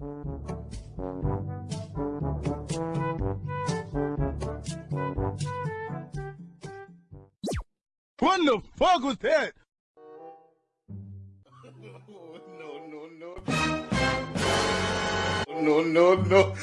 What the fuck was that? no, no, no. No, no, no.